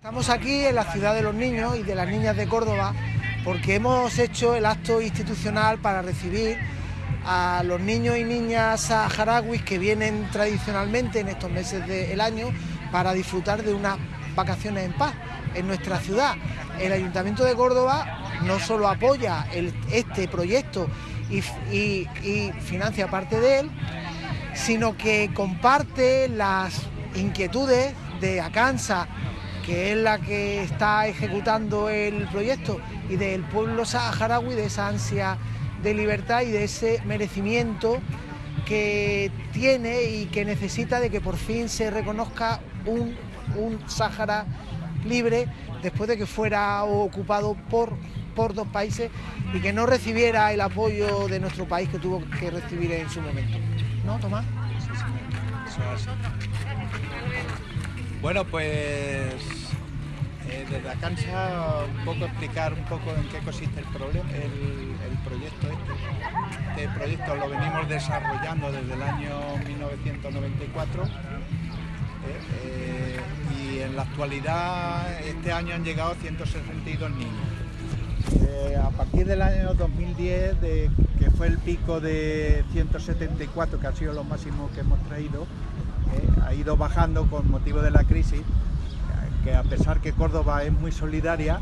Estamos aquí en la ciudad de los niños y de las niñas de Córdoba porque hemos hecho el acto institucional para recibir a los niños y niñas saharauis que vienen tradicionalmente en estos meses del año para disfrutar de unas vacaciones en paz en nuestra ciudad. El Ayuntamiento de Córdoba no solo apoya este proyecto y, financia parte de él, sino que comparte las inquietudes de Acansa que es la que está ejecutando el proyecto y del pueblo saharaui, de esa ansia de libertad y de ese merecimiento que tiene y que necesita de que por fin se reconozca un, un Sáhara libre después de que fuera ocupado por, por dos países y que no recibiera el apoyo de nuestro país que tuvo que recibir en su momento. ¿No, Tomás? Bueno, pues eh, desde Acansa un poco explicar un poco en qué consiste el, problema, el, proyecto este. Este proyecto lo venimos desarrollando desde el año 1994 eh, eh, y en la actualidad este año han llegado 162 niños. a partir del año 2010, que fue el pico de 174, que ha sido lo máximo que hemos traído, ha ido bajando con motivo de la crisis, que a pesar que Córdoba es muy solidaria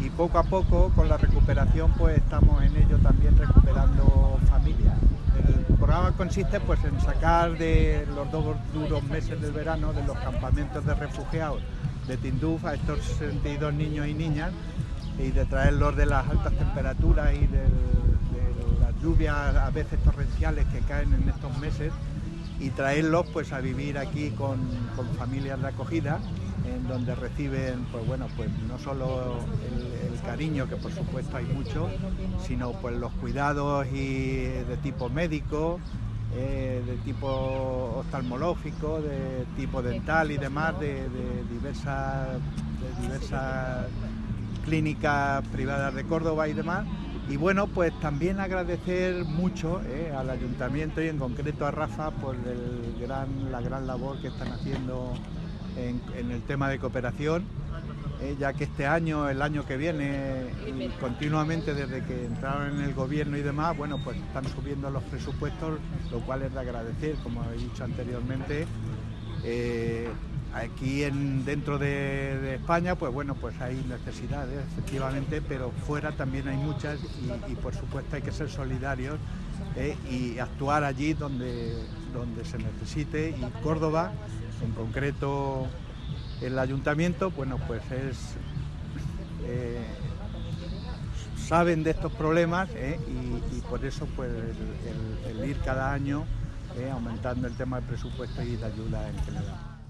y poco a poco con la recuperación pues estamos en ello también recuperando familias. El programa consiste pues en sacar de los dos duros meses del verano de los campamentos de refugiados de Tinduf a estos 62 niños y niñas y de traerlos de las altas temperaturas y de las lluvias a veces torrenciales que caen en estos meses y traerlos pues a vivir aquí con, familias de acogida donde reciben pues bueno pues no solo el, cariño que por supuesto hay mucho sino pues los cuidados y de tipo médico eh, de tipo oftalmológico de tipo dental y demás de, diversas diversas clínicas privadas de Córdoba y demás. Y bueno, pues también agradecer mucho eh, al ayuntamiento y en concreto a Rafa por la gran labor que están haciendo en, el tema de cooperación, eh, ya que este año, el año que viene, y continuamente desde que entraron en el gobierno y demás, bueno, pues están subiendo los presupuestos, lo cual es de agradecer, como he dicho anteriormente. Eh, Aquí en, dentro de, España, pues bueno, pues hay necesidades, efectivamente, pero fuera también hay muchas y, por supuesto hay que ser solidarios eh, y actuar allí donde, donde se necesite. Y Córdoba, en concreto el ayuntamiento, bueno, pues es... Eh, saben de estos problemas eh, y, por eso pues el, ir cada año aumentando el tema del presupuesto y de ayuda en general.